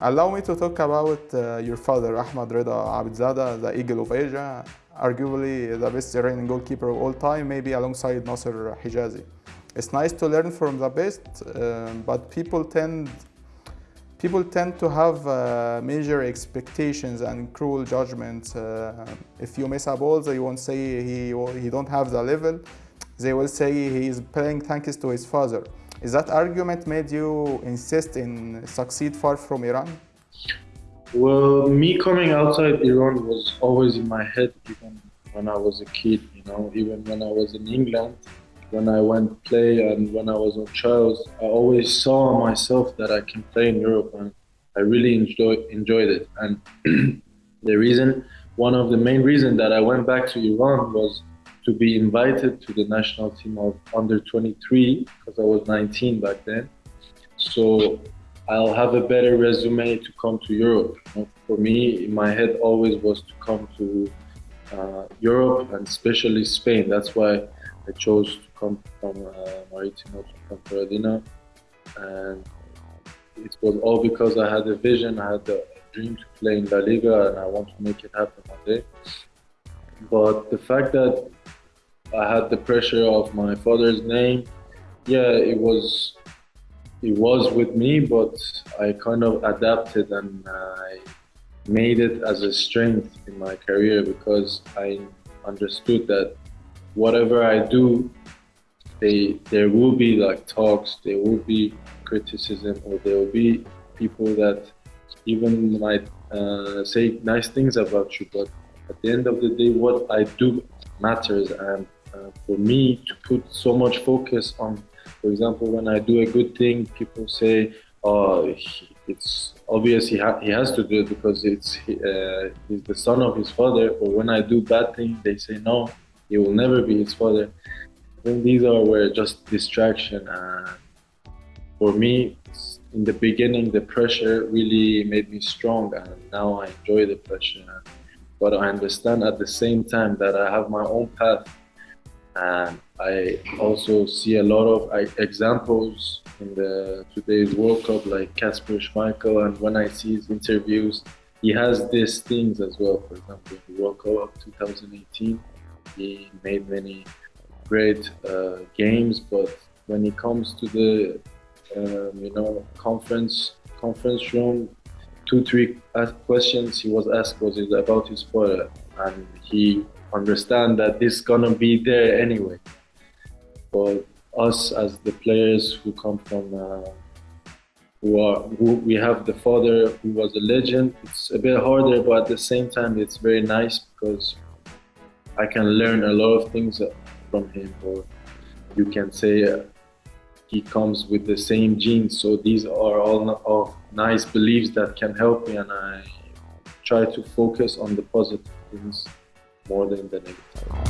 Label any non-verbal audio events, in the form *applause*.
Allow me to talk about uh, your father, Ahmad Rida Abedzadeh, the Eagle of Asia, arguably the best Iranian goalkeeper of all time, maybe alongside Nasser Hijazi. It's nice to learn from the best, uh, but people tend people tend to have uh, major expectations and cruel judgments. Uh, if you miss a ball, they won't say he he don't have the level. They will say he is playing thanks to his father. Is that argument made you insist in succeed far from Iran? Well, me coming outside Iran was always in my head, even when I was a kid. You know, even when I was in England, when I went play and when I was on trials, I always saw myself that I can play in Europe, and I really enjoy, enjoyed it. And *clears throat* the reason, one of the main reasons that I went back to Iran was to be invited to the national team of under 23 because I was 19 back then. So I'll have a better resume to come to Europe. For me, in my head always was to come to uh, Europe and especially Spain. That's why I chose to come from uh, Maritimo to Ponferradina. And it was all because I had a vision, I had a dream to play in La Liga and I want to make it happen one day. But the fact that I had the pressure of my father's name. Yeah, it was it was with me, but I kind of adapted and I made it as a strength in my career because I understood that whatever I do, they there will be like talks, there will be criticism, or there will be people that even might uh, say nice things about you, but at the end of the day, what I do matters and for me to put so much focus on, for example, when I do a good thing, people say, "Oh, it's obvious he, ha he has to do it because it's uh, he's the son of his father." Or when I do bad things, they say, "No, he will never be his father." These are where just distraction. And for me, in the beginning, the pressure really made me strong, and now I enjoy the pressure. But I understand at the same time that I have my own path and I also see a lot of examples in the today's World Cup, like Kasper Schmeichel, and when I see his interviews, he has these things as well. For example, in the World Cup of 2018, he made many great uh, games, but when it comes to the um, you know conference conference room, two three questions he was asked was about his father, and he understand that this gonna be there anyway. But us as the players who come from uh, who are who we have the father who was a legend. It's a bit harder, but at the same time, it's very nice because I can learn a lot of things from him. Or you can say uh, he comes with the same genes. So these are all of nice beliefs that can help me, and I try to focus on the positive things more than the negative.